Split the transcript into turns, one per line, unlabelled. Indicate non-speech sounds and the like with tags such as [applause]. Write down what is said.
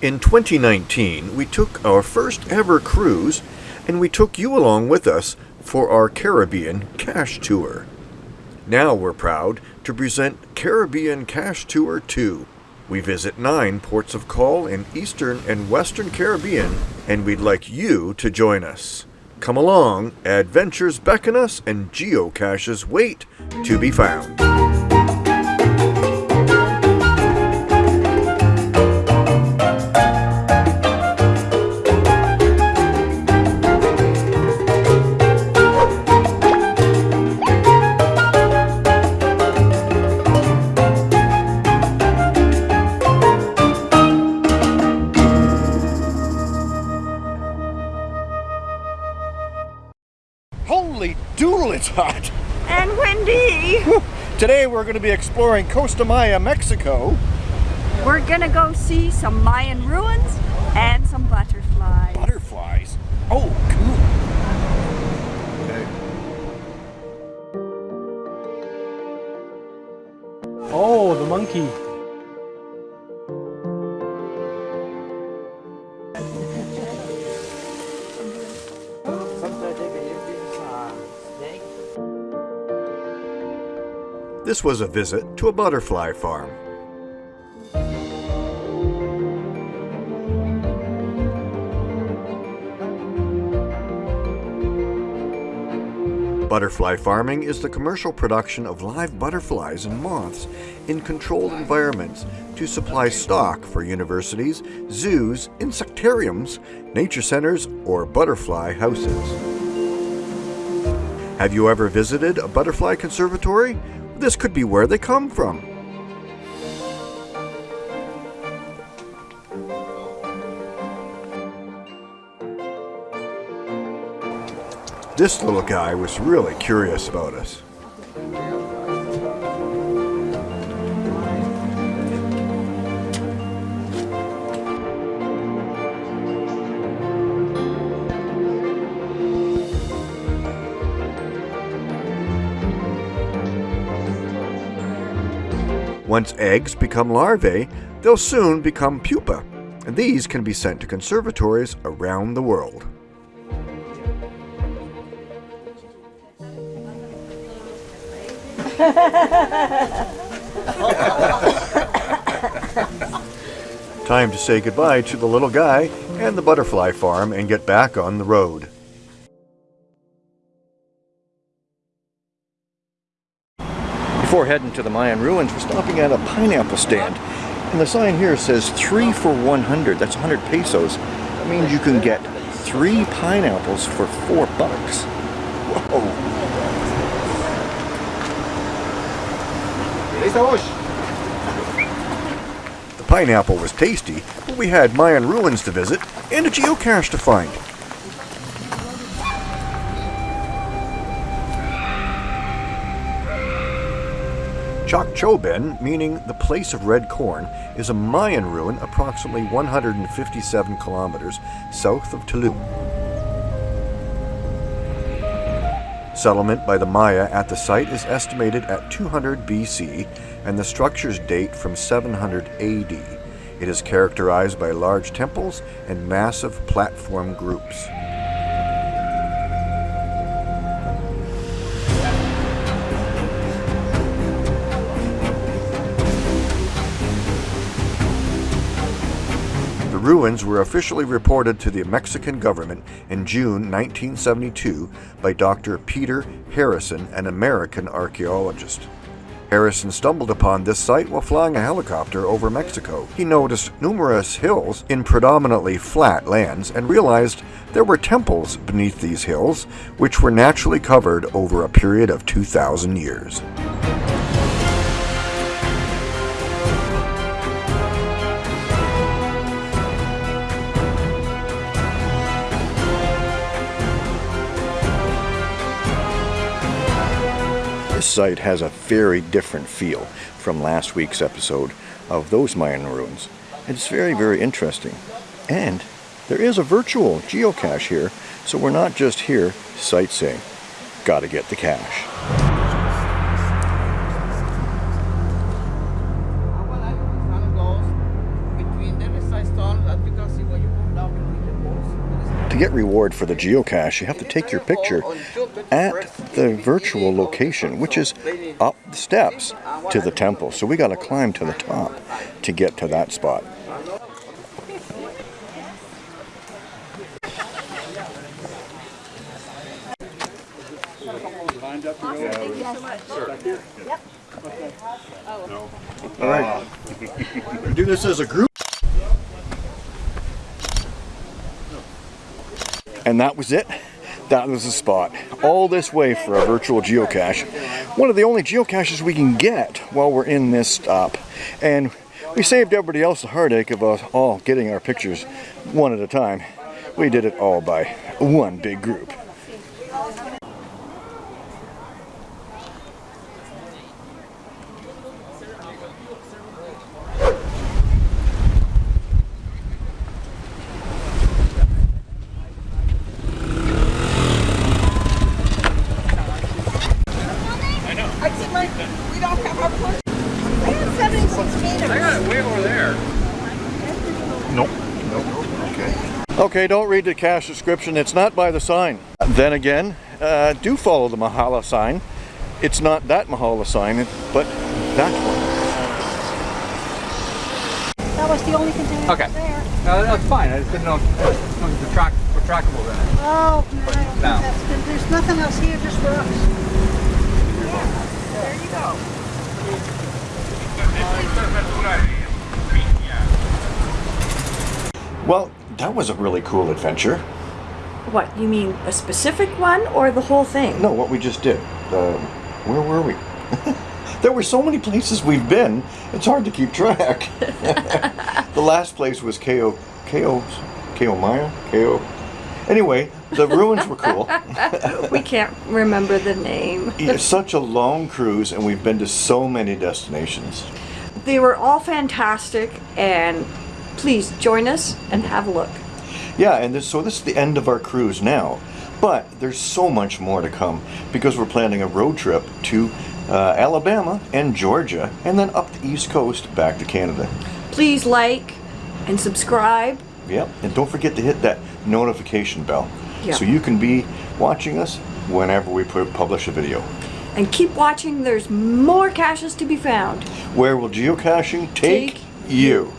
In 2019, we took our first ever cruise and we took you along with us for our Caribbean Cache Tour. Now we're proud to present Caribbean Cache Tour 2. We visit nine ports of call in Eastern and Western Caribbean, and we'd like you to join us. Come along, adventures beckon us, and geocaches wait to be found.
It's hot!
And windy. [laughs]
Today we're going to be exploring Costa Maya, Mexico.
We're gonna go see some Mayan ruins and some butterflies.
Butterflies. Oh, cool.
Oh, the monkey.
This was a visit to a butterfly farm. Butterfly farming is the commercial production of live butterflies and moths in controlled environments to supply stock for universities, zoos, insectariums, nature centers, or butterfly houses. Have you ever visited a butterfly conservatory? This could be where they come from. This little guy was really curious about us. Once eggs become larvae, they'll soon become pupa, and these can be sent to conservatories around the world. Time to say goodbye to the little guy and the butterfly farm and get back on the road.
Before heading to the Mayan ruins, we're stopping at a pineapple stand. And the sign here says three for 100. That's 100 pesos. That means you can get three pineapples for four bucks. Whoa.
The pineapple was tasty, but we had Mayan ruins to visit and a geocache to find. Chacchoben, meaning the place of red corn, is a Mayan ruin approximately 157 kilometers south of Tulum. Settlement by the Maya at the site is estimated at 200 BC and the structures date from 700 AD. It is characterized by large temples and massive platform groups. Ruins were officially reported to the Mexican government in June 1972 by Dr. Peter Harrison, an American archaeologist. Harrison stumbled upon this site while flying a helicopter over Mexico. He noticed numerous hills in predominantly flat lands and realized there were temples beneath these hills, which were naturally covered over a period of 2,000 years.
This site has a very different feel from last week's episode of those Mayan ruins. It's very, very interesting. And there is a virtual geocache here, so we're not just here sightseeing. Gotta get the cache.
Get reward for the geocache, you have to take your picture at the virtual location, which is up the steps to the temple. So we got to climb to the top to get to that spot. All right. Do this as a group. And that was it. That was the spot. All this way for a virtual geocache. One of the only geocaches we can get while we're in this stop. And we saved everybody else the heartache of us all getting our pictures one at a time. We did it all by one big group. Okay, don't read the cache description. It's not by the sign. Then again, uh, do follow the Mahala sign. It's not that Mahala sign, but that one.
That was the only container
Okay.
there.
Uh, that's fine. I just didn't know if it was retract, retractable then.
Oh, no, I
No.
that's good. There's nothing else here just for us.
There you go.
Well, that was a really cool adventure.
What, you mean a specific one or the whole thing?
No, what we just did. Uh, where were we? [laughs] there were so many places we've been, it's hard to keep track. [laughs] the last place was KO, KO, KO Maya? KO. Anyway, the ruins were cool. [laughs]
We can't remember the name.
It's such a long cruise, and we've been to so many destinations.
They were all fantastic and please join us and have a look.
Yeah, and this, so this is the end of our cruise now. But there's so much more to come because we're planning a road trip to uh, Alabama and Georgia, and then up the East Coast back to Canada.
Please like and subscribe.
Yep, and don't forget to hit that notification bell
Yeah.
so you can be watching us whenever we publish a video.
And keep watching, there's more caches to be found.
Where will geocaching take,
Take
you?